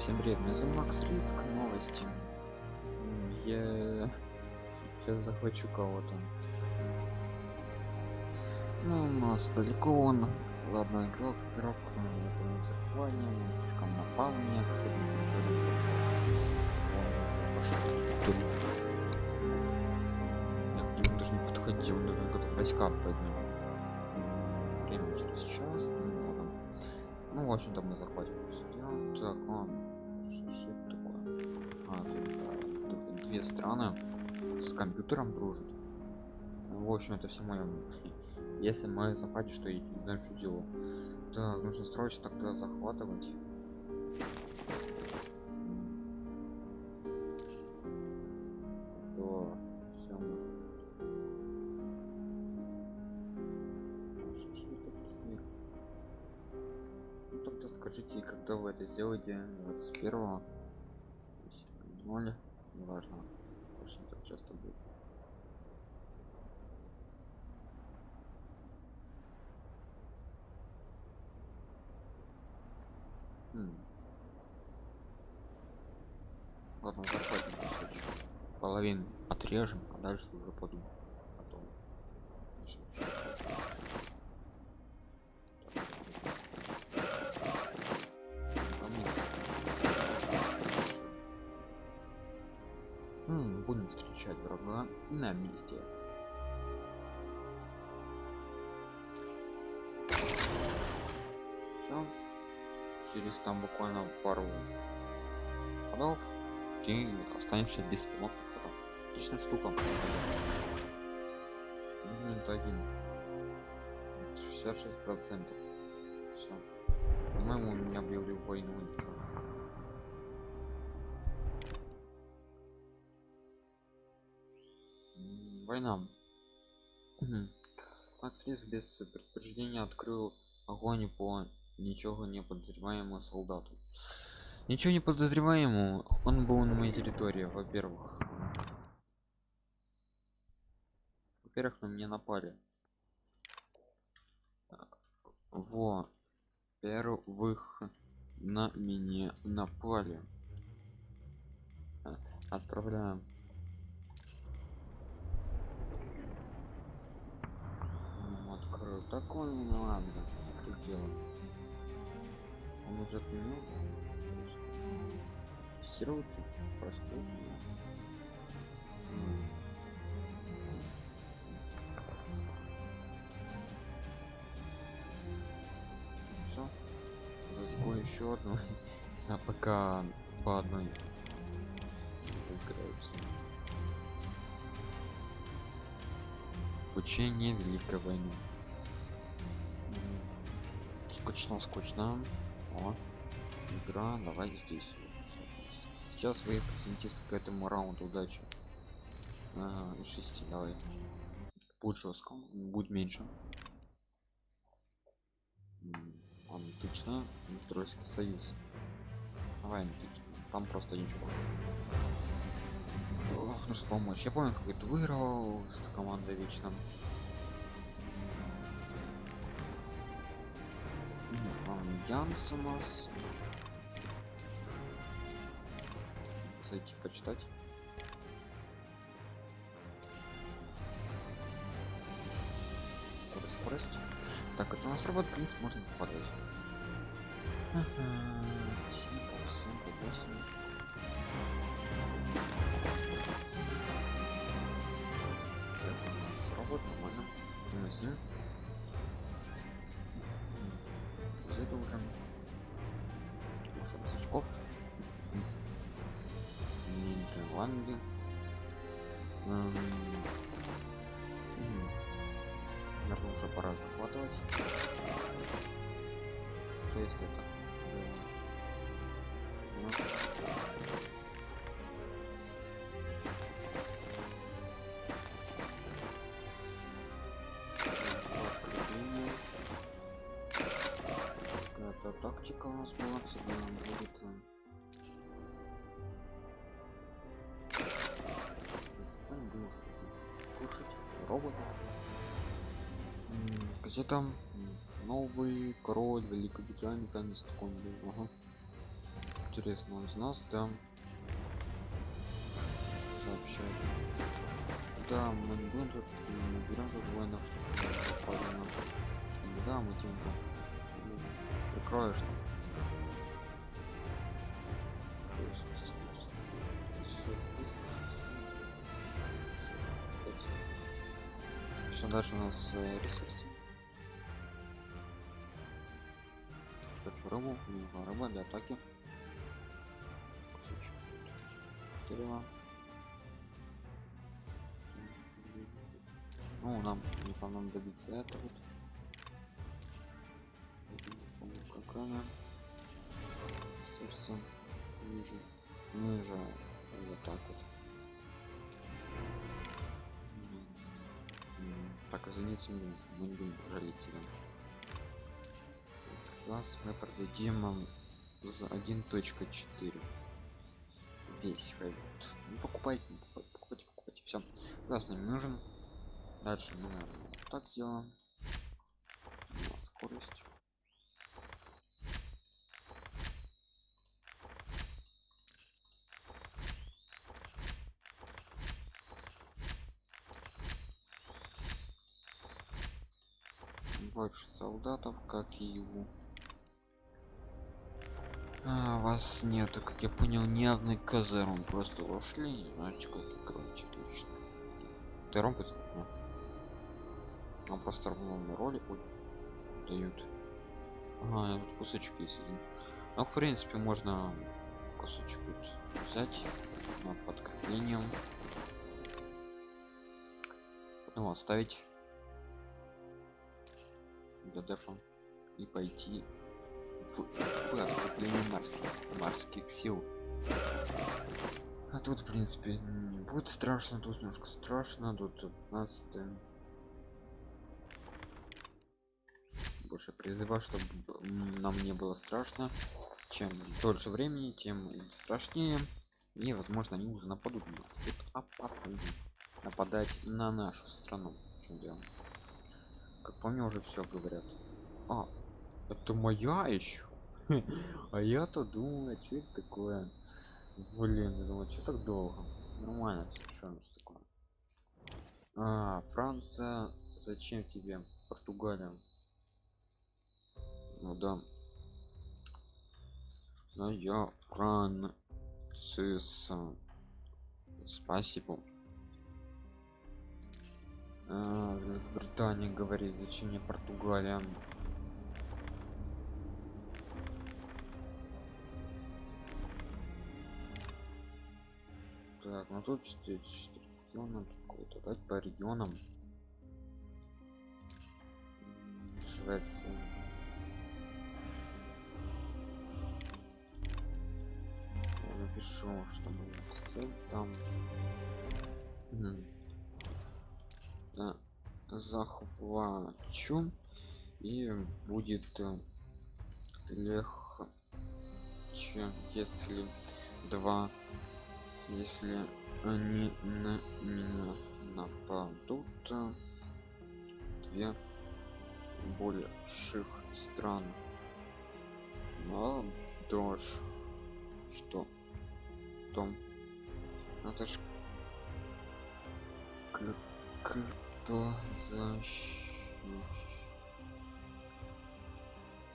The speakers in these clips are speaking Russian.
Всем привет, меня зовут Макс Риск, новости. Я сейчас захвачу кого-то. Ну, у нас далеко он. Ладно, игрок, игрок, это не захватим, слишком напал меня, кстати, пошел. Я к нему даже не подходил, он как войска поднял. Время через час, ну, ладно. Ну, в общем-то, мы захватим. Так, он две страны с компьютером дружат. В общем, это все мое. Если мы захватим, что я не знаю, что делаю. Так, нужно срочно тогда захватывать. То все Ну тогда скажите, когда вы это сделаете 21 0 неважно. Очень так часто будет. Хм. ладно захватим половину отрежем а дальше уже подумаем будем встречать врага на месте. Всё. через там буквально пару ходов ты останешься без стомах потом. Отличная штука. Минут один. 66 процентов. Все по-моему у меня объявили войну война. Макс Рис без предупреждения открыл огонь по ничего не подозреваемому солдату. Ничего не подозреваемому он был на моей территории во-первых. Во-первых на меня напали. Во первых на меня напали. Отправляем Открою такой ну ладно что делать он уже отменил тестировать чуть простой все разгон еще одну. А пока по одной. Играются учение великой войны скучно скучно. О игра давай здесь. Сейчас вы присоединитесь к этому раунду. Удачи. А, из 6 давай. Будет жестко будет меньше. Отлично. Тройский союз. Давай отлично. Там просто ничего нужно помочь. Я помню, какой-то выиграл с командой вечном. Янс у нас. Зайти почитать. Скорость. Так, это у нас робот-принц, можно попадать. 7, 8, 8. Восемь это уже ушел с очков Нидерланды наверное уже пора захватывать. Что если это Ну. Какая-то тактика у нас была всегда будет э, что кушать робота. Где там новый король великобритании конец такой был. Ага. интересно он нас да сообщает. Да мы не будем тут мы берем тут воинов чтобы, да мы тем прикроешь там Что дальше у нас э, ресурсы? Хочу рыбу, нужна рыба для атаки. Дерева. Ну, нам не по нам добиться это вот. Она? Сердце ниже. Ниже. Вот так вот. Так, извините, мы мы не будем жалеть себя. Класс мы продадим за 1.4. Весь хайвот. Ну, покупайте, покупайте, покупайте. Все. Класс нам нужен. Дальше мы так сделаем. Скорость. Больше солдатов как и его. А, вас нету как я понял ни одной казарм просто вошли не знаете как короче точно ты робот ну. он просто равно роли дают. Ага тут кусочек есть один. Ну в принципе можно кусочек вот взять на подкреплением потом оставить дефа и пойти в подкрепление морских, морских сил. А тут в принципе не будет страшно тут немножко страшно тут 15 больше призыва чтобы нам не было страшно. Чем дольше времени тем страшнее. И возможно они уже нападут. На нас тут опасно нападать на нашу страну. В чем дело как по мне уже все говорят. А это моя еще а я-то думал что это такое? Блин я думал что так долго? Нормально что у нас такое? А франция зачем тебе португалия? Ну да но я францис спасибо а, Великобритания говорит, зачем мне Португалия? Так, ну тут 4, 4 региона, какой-то дать по регионам. Швеция. Я напишу, что мы цель там. Да, захвачу и будет э, легче если два если они на меня нападут. Две больших стран. Но дождь. Что? Том это ж кто защищ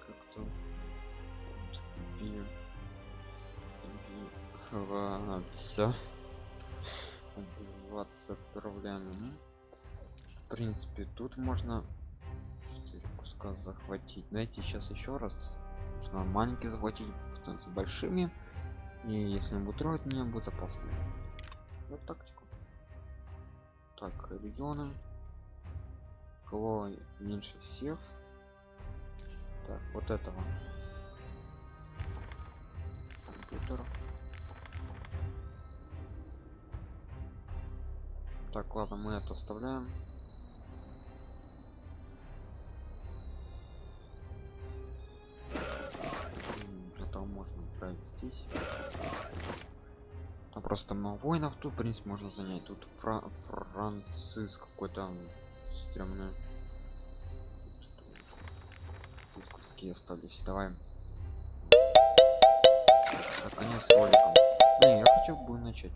как-то убиваться убиваться отправляем ну, в принципе тут можно 4 куска захватить. Дайте сейчас еще раз нужно маленькие захватить с большими и если он будет трогать меня будет опасно. Вот тактику. Так регионы кого меньше всех. Так вот этого. Компьютер. Так ладно мы это оставляем. Это можно отправить здесь. Там просто много воинов тут в принципе можно занять. Тут Фра франциск какой-то стрёмный Здесь куски остались давай так с роликом. Блин, я хотел бы начать.